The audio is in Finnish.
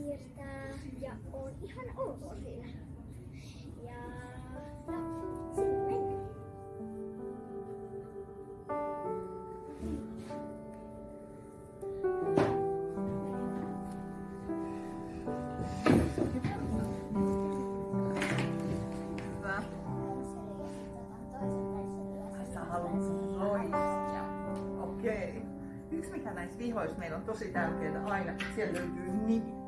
piirtää ja on ihan ok siinä. Ja Okei. Okay. Yksi mikä näissä vihoissa meillä on tosi tärkeää aina, että siellä löytyy nimi.